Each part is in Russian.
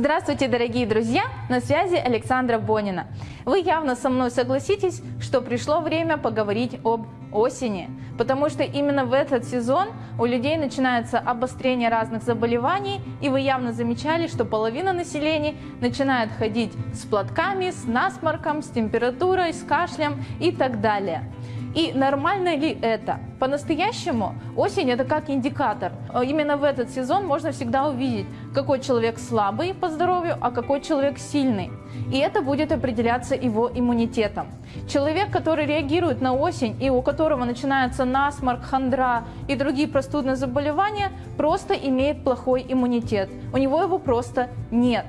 Здравствуйте, дорогие друзья! На связи Александра Бонина. Вы явно со мной согласитесь, что пришло время поговорить об осени, потому что именно в этот сезон у людей начинается обострение разных заболеваний, и вы явно замечали, что половина населения начинает ходить с платками, с насморком, с температурой, с кашлем и так далее. И нормально ли это? По-настоящему осень это как индикатор. Именно в этот сезон можно всегда увидеть, какой человек слабый по здоровью, а какой человек сильный. И это будет определяться его иммунитетом. Человек, который реагирует на осень и у которого начинается насморк, хандра и другие простудные заболевания, просто имеет плохой иммунитет. У него его просто нет.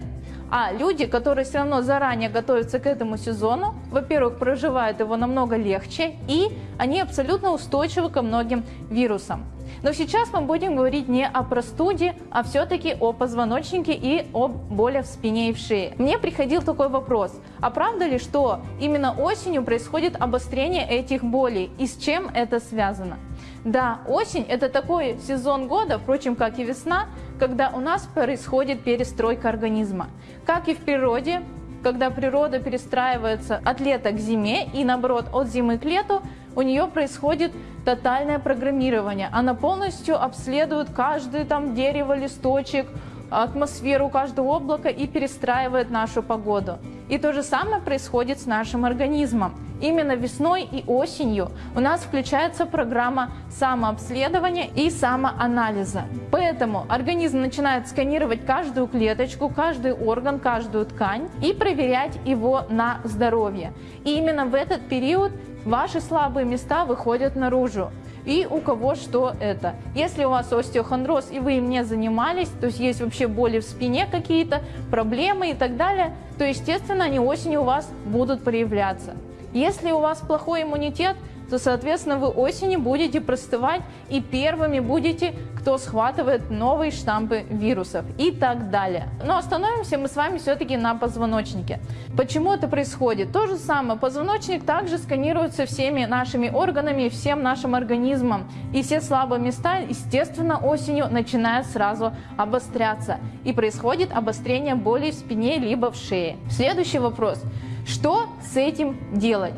А люди, которые все равно заранее готовятся к этому сезону, во-первых, проживают его намного легче, и они абсолютно устойчивы ко многим вирусам. Но сейчас мы будем говорить не о простуде, а все-таки о позвоночнике и о боли в спине и в шее. Мне приходил такой вопрос, а правда ли, что именно осенью происходит обострение этих болей и с чем это связано? Да, осень это такой сезон года, впрочем, как и весна, когда у нас происходит перестройка организма. Как и в природе, когда природа перестраивается от лета к зиме и наоборот от зимы к лету, у нее происходит тотальное программирование. Она полностью обследует каждое там дерево, листочек, атмосферу каждого облака и перестраивает нашу погоду. И то же самое происходит с нашим организмом. Именно весной и осенью у нас включается программа самообследования и самоанализа. Поэтому организм начинает сканировать каждую клеточку, каждый орган, каждую ткань и проверять его на здоровье. И именно в этот период ваши слабые места выходят наружу и у кого что это. Если у вас остеохондроз и вы им не занимались, то есть есть вообще боли в спине какие-то, проблемы и так далее, то естественно они осенью у вас будут проявляться. Если у вас плохой иммунитет, то, соответственно, вы осенью будете простывать и первыми будете, кто схватывает новые штампы вирусов и так далее. Но остановимся мы с вами все-таки на позвоночнике. Почему это происходит? То же самое, позвоночник также сканируется всеми нашими органами, всем нашим организмом. И все слабые места, естественно, осенью начинают сразу обостряться. И происходит обострение боли в спине либо в шее. Следующий вопрос. Что с этим делать?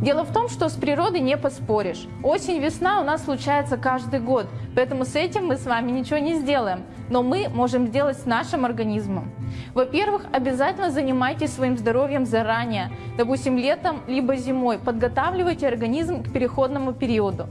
Дело в том, что с природой не поспоришь. Осень-весна у нас случается каждый год, поэтому с этим мы с вами ничего не сделаем. Но мы можем сделать с нашим организмом. Во-первых, обязательно занимайтесь своим здоровьем заранее, допустим, летом либо зимой. Подготавливайте организм к переходному периоду.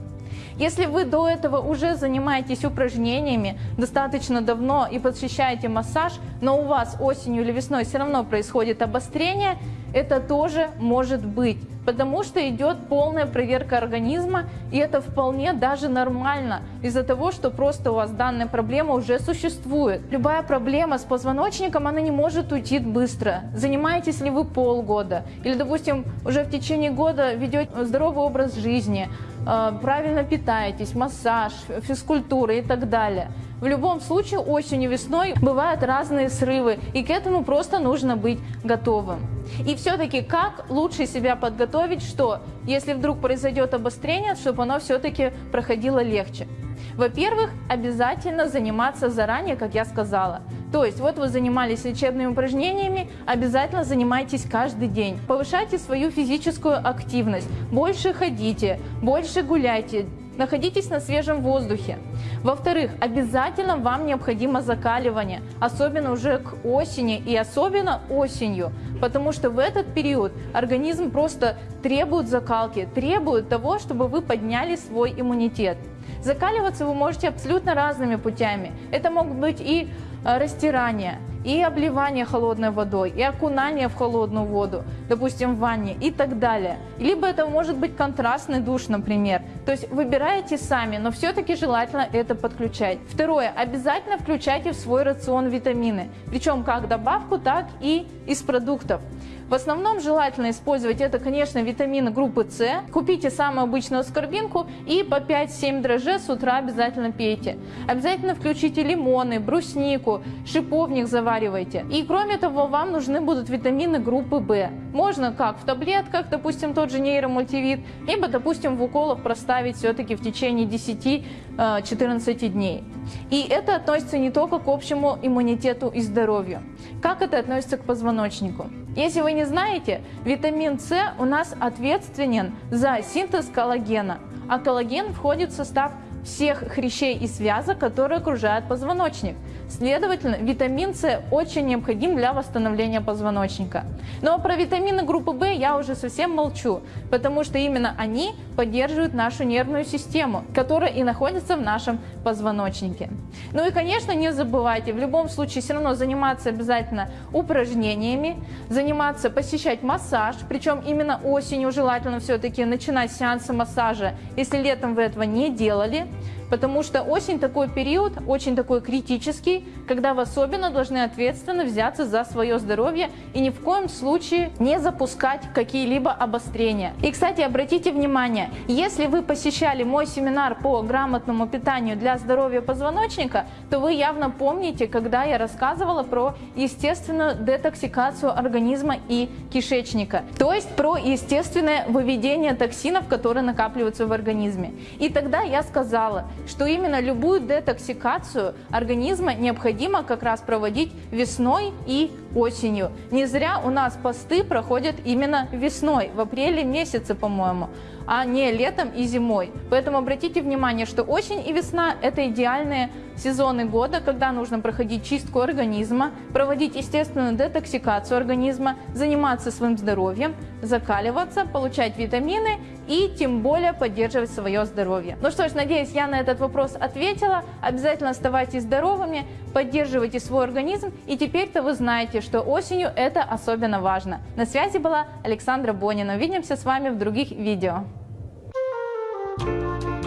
Если вы до этого уже занимаетесь упражнениями достаточно давно и посещаете массаж, но у вас осенью или весной все равно происходит обострение, это тоже может быть, потому что идет полная проверка организма, и это вполне даже нормально, из-за того, что просто у вас данная проблема уже существует. Любая проблема с позвоночником, она не может уйти быстро. Занимаетесь ли вы полгода, или, допустим, уже в течение года ведете здоровый образ жизни, э, правильно питаетесь, массаж, физкультура и так далее. В любом случае осенью, весной бывают разные срывы, и к этому просто нужно быть готовым. И все-таки как лучше себя подготовить, что если вдруг произойдет обострение, чтобы оно все-таки проходило легче. Во-первых, обязательно заниматься заранее, как я сказала. То есть вот вы занимались лечебными упражнениями, обязательно занимайтесь каждый день. Повышайте свою физическую активность, больше ходите, больше гуляйте, находитесь на свежем воздухе. Во-вторых, обязательно вам необходимо закаливание, особенно уже к осени и особенно осенью, потому что в этот период организм просто требует закалки, требует того, чтобы вы подняли свой иммунитет. Закаливаться вы можете абсолютно разными путями. Это могут быть и э, растирания, и обливание холодной водой, и окунание в холодную воду, допустим, в ванне и так далее. Либо это может быть контрастный душ, например. То есть выбираете сами, но все-таки желательно это подключать. Второе. Обязательно включайте в свой рацион витамины, причем как добавку, так и из продуктов. В основном желательно использовать это, конечно, витамины группы С. Купите самую обычную аскорбинку и по 5-7 дрожжей с утра обязательно пейте. Обязательно включите лимоны, бруснику, шиповник заваривайте. И кроме того, вам нужны будут витамины группы В. Можно как в таблетках, допустим, тот же нейромультивит, либо, допустим, в уколах проставить все-таки в течение 10-14 э, дней. И это относится не только к общему иммунитету и здоровью. Как это относится к позвоночнику? Если вы не знаете, витамин С у нас ответственен за синтез коллагена, а коллаген входит в состав всех хрящей и связок, которые окружают позвоночник. Следовательно, витамин С очень необходим для восстановления позвоночника. Но про витамины группы В я уже совсем молчу, потому что именно они поддерживают нашу нервную систему, которая и находится в нашем позвоночнике. Ну и, конечно, не забывайте, в любом случае все равно заниматься обязательно упражнениями, заниматься, посещать массаж, причем именно осенью желательно все-таки начинать сеансы массажа, если летом вы этого не делали, Потому что осень такой период, очень такой критический, когда вы особенно должны ответственно взяться за свое здоровье и ни в коем случае не запускать какие-либо обострения. И, кстати, обратите внимание, если вы посещали мой семинар по грамотному питанию для здоровья позвоночника, то вы явно помните, когда я рассказывала про естественную детоксикацию организма и кишечника, то есть про естественное выведение токсинов, которые накапливаются в организме. И тогда я сказала, что именно любую детоксикацию организма необходимо как раз проводить весной и осенью. Не зря у нас посты проходят именно весной, в апреле месяце, по-моему а не летом и зимой. Поэтому обратите внимание, что осень и весна – это идеальные сезоны года, когда нужно проходить чистку организма, проводить естественную детоксикацию организма, заниматься своим здоровьем, закаливаться, получать витамины и тем более поддерживать свое здоровье. Ну что ж, надеюсь, я на этот вопрос ответила. Обязательно оставайтесь здоровыми, поддерживайте свой организм и теперь-то вы знаете, что осенью это особенно важно. На связи была Александра Бонина. Увидимся с вами в других видео. Thank you.